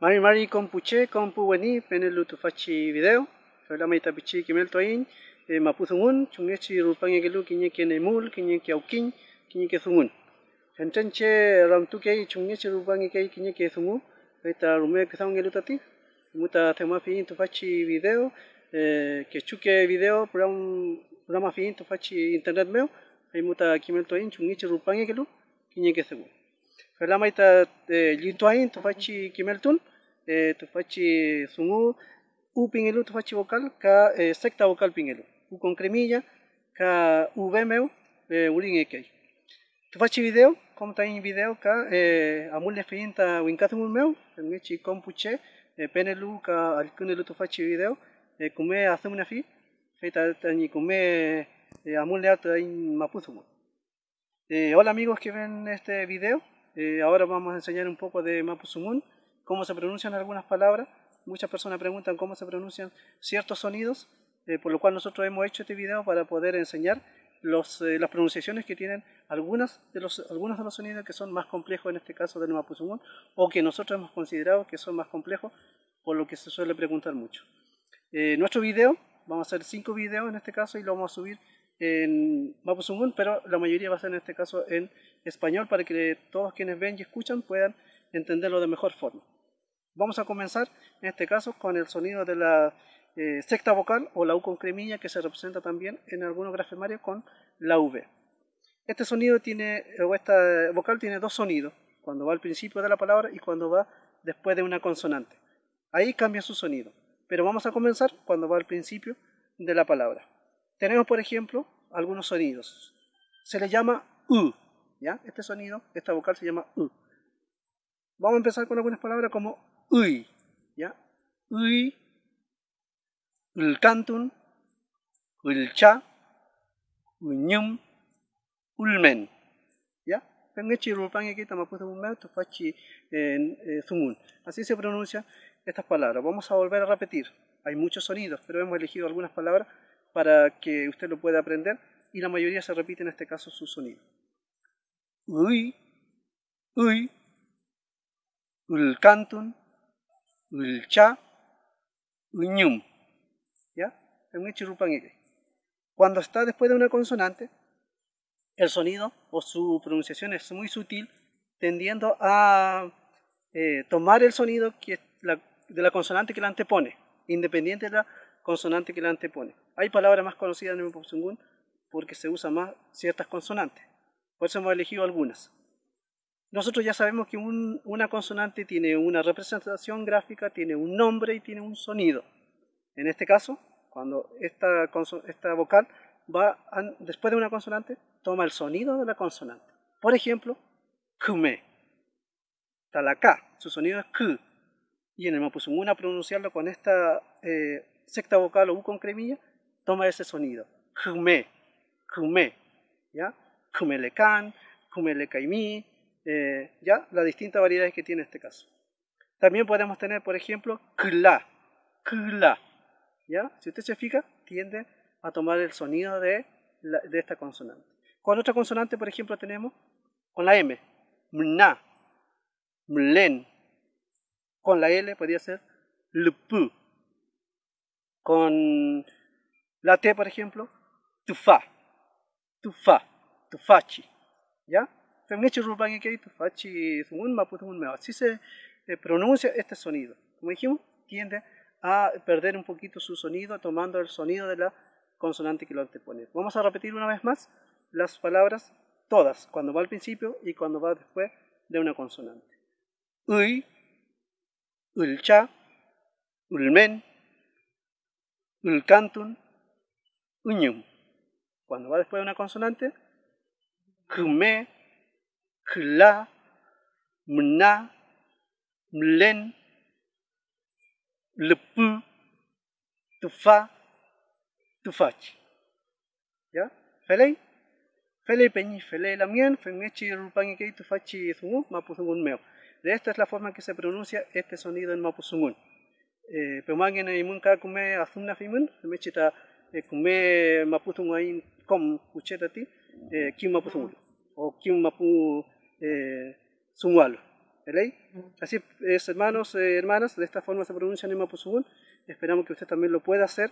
Mari mari compuche compu weni penelu tu fachi video. Fela mai tapichi kimel toin e maputhungun chungechi rupange gelu kinye kene mul kinye kiaukin kinye ke thungun. Hentenche ram tu kei chungechi rupange kei kinye ke thungu. Eta rume ke thang gelu tati. Muta tema fin tu fachi video e ke chuke video pram programa fin tu fachi internet meu. Ai muta kimel toin chungechi rupange gelu kinye ke thungu. Fela mai ta lintuain tu fachi kimeltun eh, tufachi sungu u pingelu tufachi vocal ka eh, secta vocal pingelu. U con cremilla ka u vemeu eh, urin ekei tufachi video como en video ka eh, amul le finta winkathumul meu ngechi kompuche eh, penelu ka alkunelu tufachi video eh, kume hacemos fi feita tani kume eh, amul le ata in maputhumul eh, hola amigos que ven este video eh, ahora vamos a enseñar un poco de Mapuzumun cómo se pronuncian algunas palabras. Muchas personas preguntan cómo se pronuncian ciertos sonidos, eh, por lo cual nosotros hemos hecho este video para poder enseñar eh, las pronunciaciones que tienen algunas de algunos de los sonidos que son más complejos en este caso del Mapuzungún o que nosotros hemos considerado que son más complejos, por lo que se suele preguntar mucho. Eh, nuestro video, vamos a hacer cinco videos en este caso y lo vamos a subir en Mapuzungún, pero la mayoría va a ser en este caso en español para que todos quienes ven y escuchan puedan entenderlo de mejor forma. Vamos a comenzar en este caso con el sonido de la eh, secta vocal o la U con cremilla que se representa también en algunos grafemarios con la V. Este sonido tiene, o esta vocal tiene dos sonidos, cuando va al principio de la palabra y cuando va después de una consonante. Ahí cambia su sonido, pero vamos a comenzar cuando va al principio de la palabra. Tenemos, por ejemplo, algunos sonidos. Se le llama U, ¿ya? Este sonido, esta vocal se llama U. Vamos a empezar con algunas palabras como uy, ¿ya? Uy, ulcantun, ulcha, uñum, ulmen, ¿ya? Fachi zumun. Así se pronuncian estas palabras. Vamos a volver a repetir. Hay muchos sonidos, pero hemos elegido algunas palabras para que usted lo pueda aprender y la mayoría se repite en este caso su sonido. Uy, uy, ulcantun, ulcha, uñum. ¿Ya? Cuando está después de una consonante, el sonido o su pronunciación es muy sutil, tendiendo a eh, tomar el sonido de la consonante que la antepone, independiente de la consonante que la antepone. Hay palabras más conocidas en el Popsungun porque se usa más ciertas consonantes. Por eso hemos elegido algunas. Nosotros ya sabemos que una consonante tiene una representación gráfica, tiene un nombre y tiene un sonido. En este caso, cuando esta, esta vocal va después de una consonante, toma el sonido de la consonante. Por ejemplo, kume. Talaka, su sonido es ku. Y en el mapuzungún pronunciarlo con esta eh, secta vocal o u con cremilla, toma ese sonido. Kume, kume. ¿Ya? Kumelekan, kumelekaimi, eh, ya las distintas variedades que tiene este caso. También podemos tener, por ejemplo, kla, kla, ¿ya? Si usted se fija, tiende a tomar el sonido de, de esta consonante. Con otra consonante, por ejemplo, tenemos con la M, mna, mlen. Con la L podría ser lupu. Con la T, por ejemplo, tufa, tufa, tufachi, ¿ya? Así se pronuncia este sonido. Como dijimos, tiende a perder un poquito su sonido tomando el sonido de la consonante que lo antepone. Vamos a repetir una vez más las palabras todas, cuando va al principio y cuando va después de una consonante. Uy, ulcha, ulmen, ulcantun, uñum. Cuando va después de una consonante, kume, kla, mna, mlen, lepu, tufa, tufachi. ¿Ya? Felei? Felei peñi, felei lamien, femechi rupangi tufachi zungu, mapuzungun meo. De esta es la forma en que se pronuncia este sonido en mapuzungun. Eh, Peumangen y munka kume azumna fimun, femechi ta kume mapuzungu ain kom kuchetati, kim mapuzungu. O kim mapu eh. Así es, hermanos, eh, hermanas, de esta forma se pronuncia en Mapuzungún. Esperamos que usted también lo pueda hacer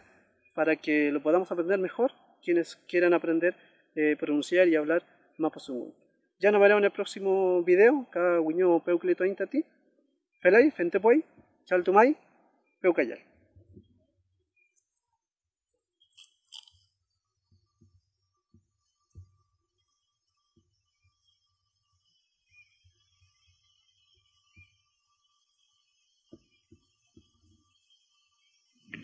para que lo podamos aprender mejor, quienes quieran aprender eh, pronunciar y hablar Mapuzungún. Ya nos veremos en el próximo video, Guiño Intati. Felay, Fentepoi, Chaltumay, Peucayal.